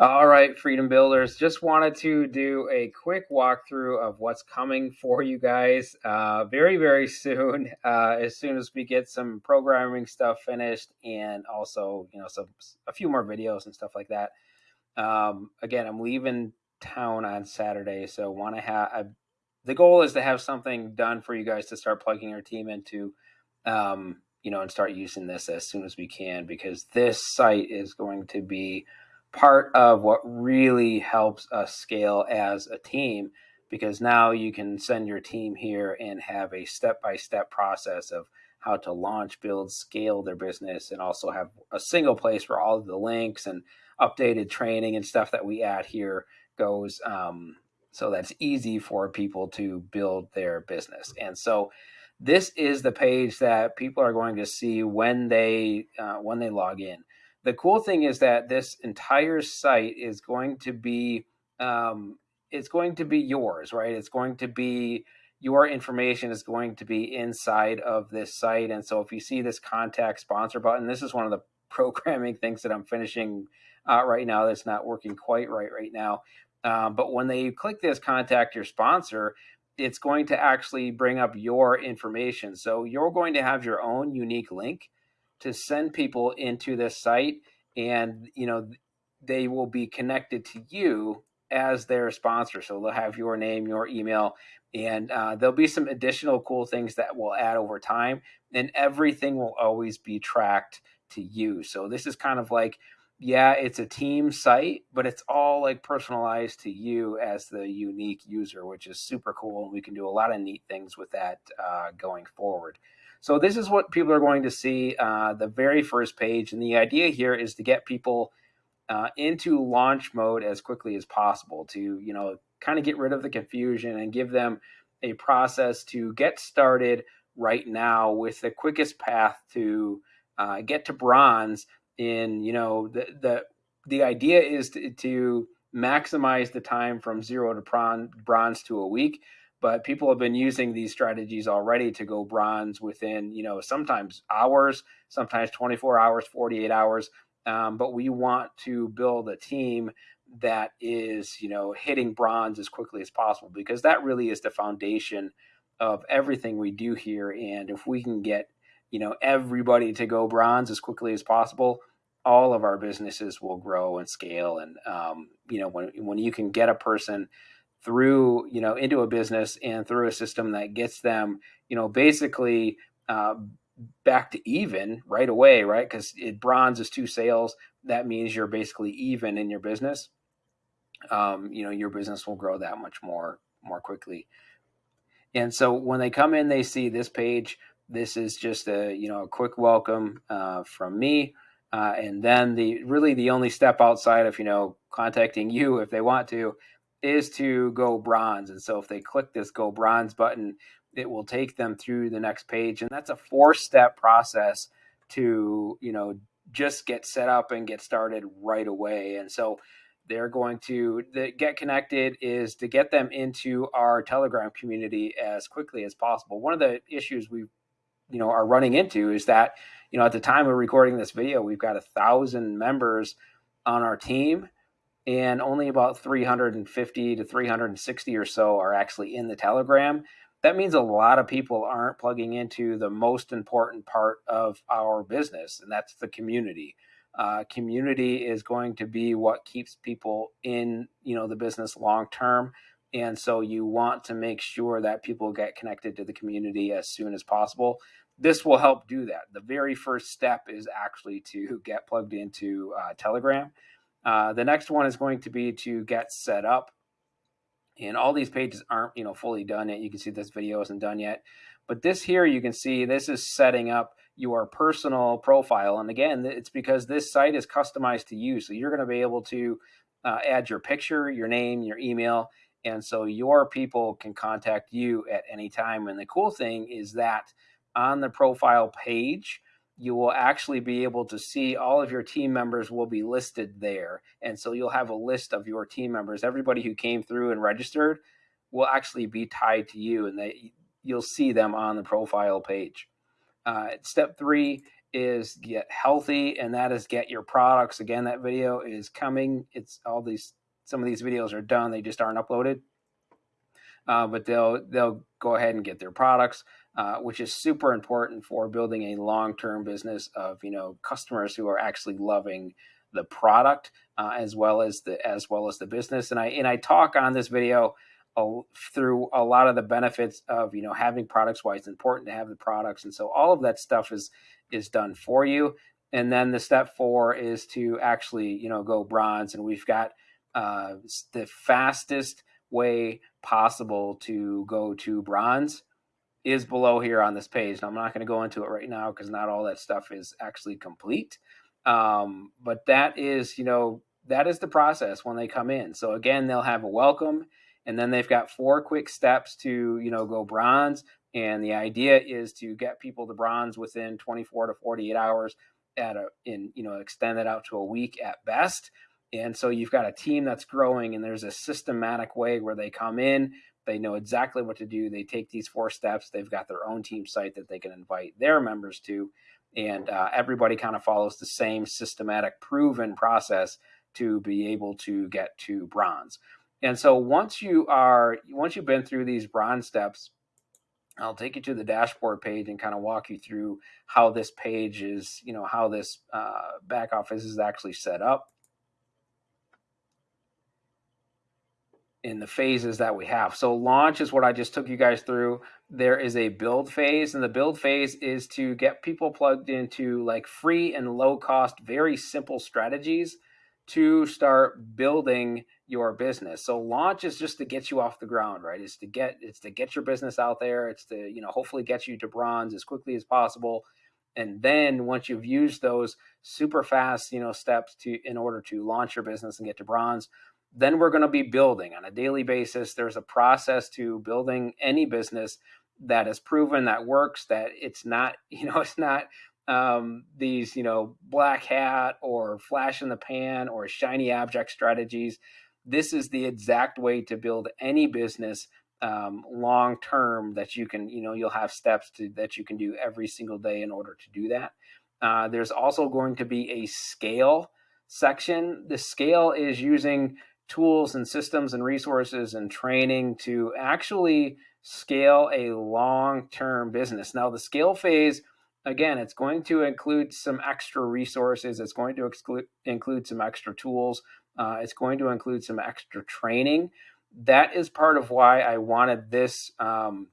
All right, Freedom Builders, just wanted to do a quick walkthrough of what's coming for you guys uh, very, very soon, uh, as soon as we get some programming stuff finished and also, you know, some a few more videos and stuff like that. Um, again, I'm leaving town on Saturday, so want to have the goal is to have something done for you guys to start plugging your team into, um, you know, and start using this as soon as we can because this site is going to be part of what really helps us scale as a team because now you can send your team here and have a step-by-step process of how to launch, build, scale their business, and also have a single place where all of the links and updated training and stuff that we add here goes um, so that's easy for people to build their business. And so this is the page that people are going to see when they uh, when they log in the cool thing is that this entire site is going to be um, it's going to be yours, right? It's going to be your information is going to be inside of this site. And so if you see this contact sponsor button, this is one of the programming things that I'm finishing uh, right now that's not working quite right right now. Um, but when they click this contact your sponsor, it's going to actually bring up your information. So you're going to have your own unique link to send people into this site and you know they will be connected to you as their sponsor. So they'll have your name your email and uh, there'll be some additional cool things that will add over time and everything will always be tracked to you. So this is kind of like yeah it's a team site but it's all like personalized to you as the unique user which is super cool and we can do a lot of neat things with that uh, going forward so this is what people are going to see uh, the very first page. And the idea here is to get people uh, into launch mode as quickly as possible to, you know, kind of get rid of the confusion and give them a process to get started right now with the quickest path to uh, get to bronze in, you know, the, the, the idea is to, to maximize the time from zero to bronze to a week but people have been using these strategies already to go bronze within you know sometimes hours sometimes 24 hours 48 hours um, but we want to build a team that is you know hitting bronze as quickly as possible because that really is the foundation of everything we do here. And if we can get you know everybody to go bronze as quickly as possible all of our businesses will grow and scale. And um, you know when when you can get a person through you know into a business and through a system that gets them you know basically uh, back to even right away right? Because it bronze is two sales. That means you're basically even in your business. Um, you know your business will grow that much more more quickly. And so when they come in they see this page. This is just a you know a quick welcome uh, from me. Uh, and then the really the only step outside of you know contacting you if they want to is to go bronze. And so if they click this go bronze button, it will take them through the next page. And that's a four step process to, you know, just get set up and get started right away. And so they're going to the, get connected is to get them into our telegram community as quickly as possible one of the issues we you know are running into is that you know at the time of recording this video we've got a thousand members on our team and only about 350 to 360 or so are actually in the Telegram. That means a lot of people aren't plugging into the most important part of our business, and that's the community. Uh, community is going to be what keeps people in, you know, the business long term. And so you want to make sure that people get connected to the community as soon as possible. This will help do that. The very first step is actually to get plugged into uh, Telegram. Uh, the next one is going to be to get set up. And all these pages aren't, you know, fully done yet. You can see this video isn't done yet. But this here, you can see this is setting up your personal profile. And again, it's because this site is customized to you. So you're going to be able to uh, add your picture, your name, your email. And so your people can contact you at any time. And the cool thing is that on the profile page, you will actually be able to see all of your team members will be listed there. And so you'll have a list of your team members. Everybody who came through and registered will actually be tied to you and they, you'll see them on the profile page. Uh, step three is get healthy and that is get your products. Again, that video is coming. It's all these some of these videos are done, they just aren't uploaded. Uh, but they'll they'll go ahead and get their products, uh, which is super important for building a long-term business of you know customers who are actually loving the product uh, as well as the as well as the business. And I and I talk on this video a, through a lot of the benefits of you know having products. Why it's important to have the products, and so all of that stuff is is done for you. And then the step four is to actually you know go bronze, and we've got uh, the fastest way possible to go to bronze is below here on this page. Now, I'm not going to go into it right now because not all that stuff is actually complete. Um, but that is, you know, that is the process when they come in. So again, they'll have a welcome, and then they've got four quick steps to, you know, go bronze. And the idea is to get people to bronze within 24 to 48 hours at a, in, you know, extend it out to a week at best. And so you've got a team that's growing, and there's a systematic way where they come in, they know exactly what to do. They take these four steps. They've got their own team site that they can invite their members to and uh, everybody kind of follows the same systematic proven process to be able to get to bronze and so once you are once you've been through these bronze steps i'll take you to the dashboard page and kind of walk you through how this page is you know how this uh, back office is actually set up in the phases that we have. So launch is what I just took you guys through. There is a build phase, and the build phase is to get people plugged into like free and low cost, very simple strategies to start building your business. So launch is just to get you off the ground, right? It's to get it's to get your business out there. It's to, you know, hopefully get you to bronze as quickly as possible. And then once you've used those super fast, you know, steps to in order to launch your business and get to bronze, then we're going to be building on a daily basis. There's a process to building any business that is proven that works, that it's not, you know, it's not um, these, you know, black hat or flash in the pan or shiny object strategies. This is the exact way to build any business um, long term that you can, you know, you'll have steps to, that you can do every single day in order to do that. Uh, there's also going to be a scale section. The scale is using tools and systems and resources and training to actually scale a long-term business. Now the scale phase, again, it's going to include some extra resources. It's going to exclude, include some extra tools. Uh, it's going to include some extra training. That is part of why I wanted this um,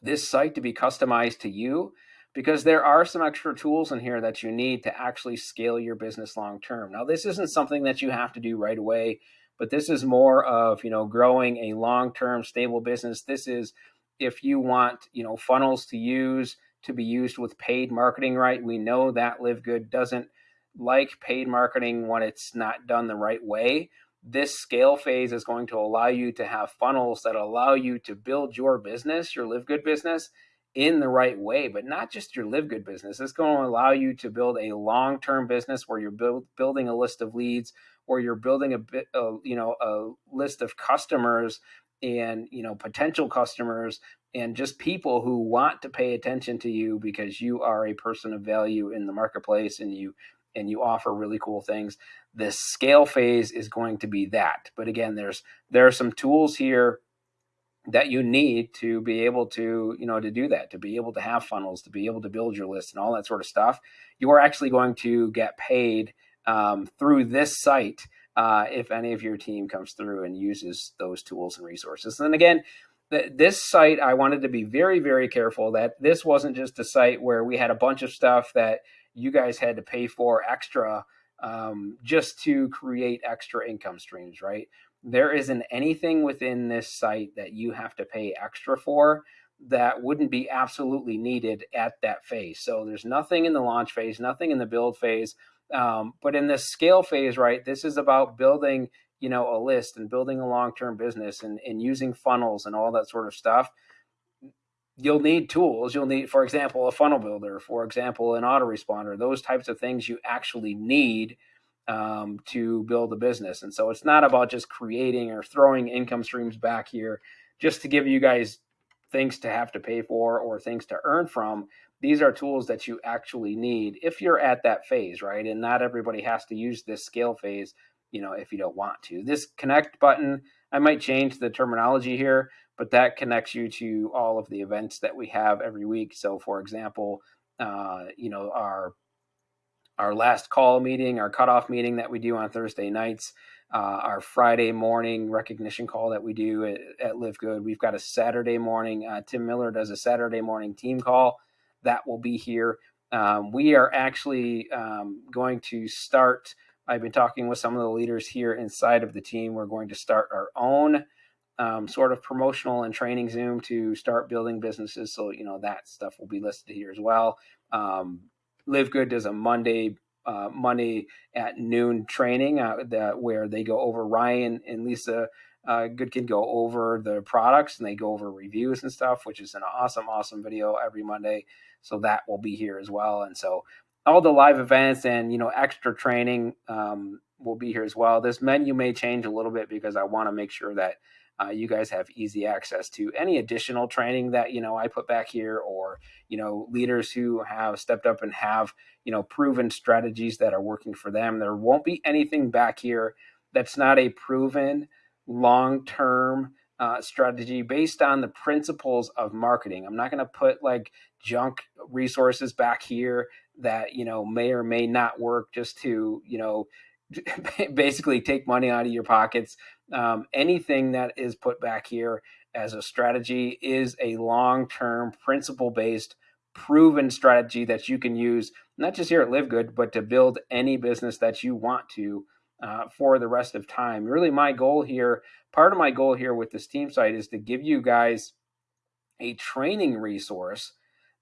this site to be customized to you because there are some extra tools in here that you need to actually scale your business long term. Now, this isn't something that you have to do right away, but this is more of, you know, growing a long term stable business. This is if you want, you know, funnels to use to be used with paid marketing right. We know that Live Good doesn't like paid marketing when it's not done the right way. This scale phase is going to allow you to have funnels that allow you to build your business, your Live Good business, in the right way, but not just your live good business. It's going to allow you to build a long term business where you're build, building a list of leads or you're building a bit, uh, you know, a list of customers and you know potential customers and just people who want to pay attention to you because you are a person of value in the marketplace and you and you offer really cool things this scale phase is going to be that but again there's there are some tools here that you need to be able to you know to do that to be able to have funnels to be able to build your list and all that sort of stuff. You are actually going to get paid um, through this site uh, if any of your team comes through and uses those tools and resources. And again th- this site i wanted to be very very careful that this wasn't just a site where we had a bunch of stuff that you guys had to pay for extra um, just to create extra income streams right there isn't anything within this site that you have to pay extra for that wouldn't be absolutely needed at that phase. So there's nothing in the launch phase, nothing in the build phase. Um, but in the scale phase, right, this is about building, you know, a list and building a long-term business and, and using funnels and all that sort of stuff. You'll need tools. You'll need, for example, a funnel builder, for example, an autoresponder, those types of things you actually need um, to build a business. And so it's not about just creating or throwing income streams back here just to give you guys things to have to pay for or things to earn from. these are tools that you actually need if you're at that phase, right? And not everybody has to use this scale phase, you know, if you don't want to. This connect button, I might change the terminology here, but that connects you to all of the events that we have every week. So, for example, uh, you know, our our last call meeting, our cutoff meeting that we do on Thursday nights, uh, our Friday morning recognition call that we do at, at Live Good. We've got a Saturday morning. Uh, Tim Miller does a Saturday morning team call that will be here. Um, we are actually um, going to start. I've been talking with some of the leaders here inside of the team. We're going to start our own um, sort of promotional and training Zoom to start building businesses. So, you know, that stuff will be listed here as well. Um, Live Good does a Monday uh, Monday at noon training uh, where they go over Ryan and Lisa uh, Goodkin go over the products and they go over reviews and stuff, which is an awesome, awesome video every Monday. So that will be here as well. And so all the live events and you know extra training um, will be here as well. This menu may change a little bit because I want to make sure that uh, you guys have easy access to any additional training that you know I put back here, or you know leaders who have stepped up and have you know proven strategies that are working for them. There won't be anything back here that's not a proven long term uh, strategy based on the principles of marketing. I'm not going to put like junk resources back here that you know may or may not work just to you know basically take money out of your pockets. Um, anything that is put back here as a strategy is a long term, principle based, proven strategy that you can use, not just here at Live Good, but to build any business that you want to uh, for the rest of time. Really, my goal here, part of my goal here with this team site is to give you guys a training resource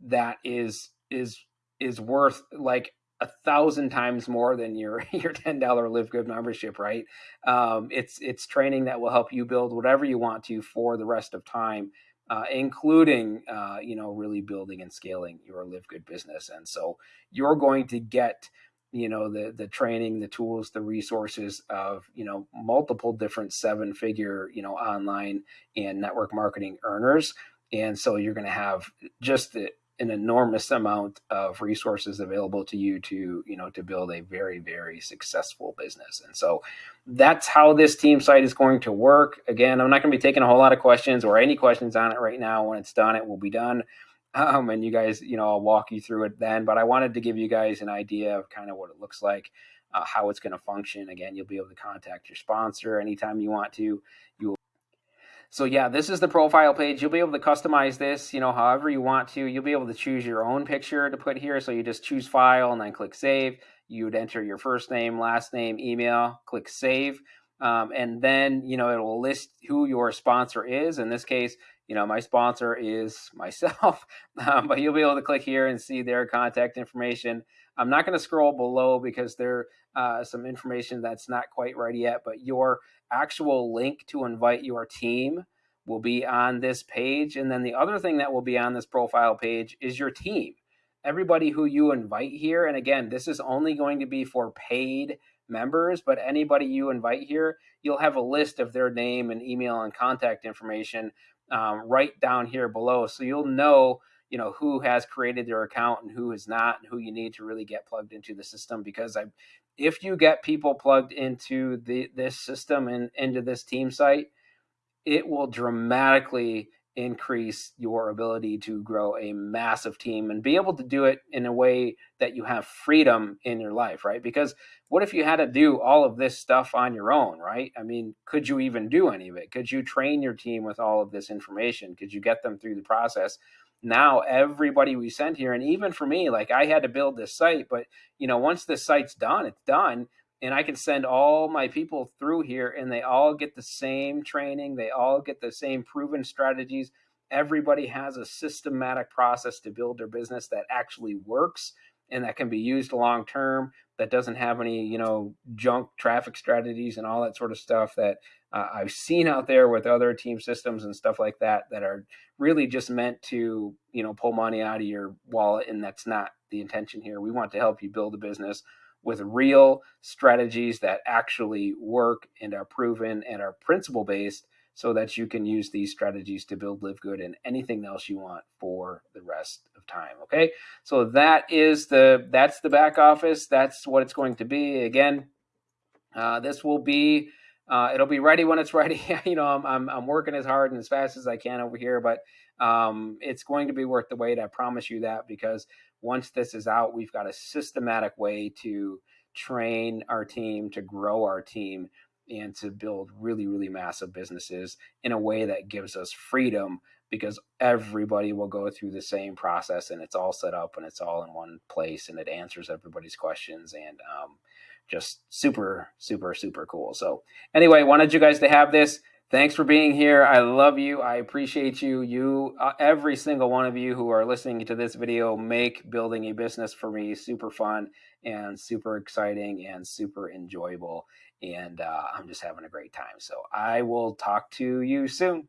that is is is worth like a thousand times more than your your ten dollar Live Good membership, right? Um, it's it's training that will help you build whatever you want to for the rest of time, uh, including uh, you know really building and scaling your Live Good business. And so you're going to get you know the the training, the tools, the resources of you know multiple different seven figure you know online and network marketing earners. And so you're going to have just the an enormous amount of resources available to you to you know to build a very very successful business. And so that's how this team site is going to work. Again i'm not going to be taking a whole lot of questions or any questions on it right now. When it's done it will be done. Um, and you guys you know i'll walk you through it then. But i wanted to give you guys an idea of kind of what it looks like uh, how it's going to function. Again you'll be able to contact your sponsor anytime you want to. You will so yeah, this is the profile page. You'll be able to customize this, you know, however you want to. You'll be able to choose your own picture to put here. So you just choose file and then click save. You would enter your first name, last name, email, click save. Um, and then, you know, it will list who your sponsor is. In this case, you know, my sponsor is myself, um, but you'll be able to click here and see their contact information. I'm not going to scroll below because there uh, some information that's not quite ready yet, but your actual link to invite your team will be on this page. And then the other thing that will be on this profile page is your team. Everybody who you invite here, and again, this is only going to be for paid members, but anybody you invite here, you'll have a list of their name and email and contact information um, right down here below. So you'll know you know who has created their account and who has not and who you need to really get plugged into the system because i if you get people plugged into the this system and into this team site it will dramatically increase your ability to grow a massive team and be able to do it in a way that you have freedom in your life, right? Because what if you had to do all of this stuff on your own, right? I mean, could you even do any of it? Could you train your team with all of this information? Could you get them through the process? Now everybody we send here and even for me like i had to build this site but you know once this site's done it's done and i can send all my people through here and they all get the same training they all get the same proven strategies. Everybody has a systematic process to build their business that actually works and that can be used long term that doesn't have any you know junk traffic strategies and all that sort of stuff that uh, I've seen out there with other team systems and stuff like that that are really just meant to you know pull money out of your wallet and that's not the intention here. We want to help you build a business with real strategies that actually work and are proven and are principle based so that you can use these strategies to build live good and anything else you want for the rest of time okay? So that is the that's the back office. That's what it's going to be. Again uh, this will be uh, it'll be ready when it's ready. You know I'm, I'm, I'm working as hard and as fast as i can over here but um, it's going to be worth the wait i promise you that because once this is out we've got a systematic way to train our team to grow our team and to build really, really massive businesses in a way that gives us freedom because everybody will go through the same process and it's all set up and it's all in one place and it answers everybody's questions and um, just super, super, super cool. So, anyway, wanted you guys to have this. Thanks for being here. I love you. I appreciate you. You, uh, every single one of you who are listening to this video, make building a business for me super fun and super exciting and super enjoyable and uh, I'm just having a great time. So I will talk to you soon.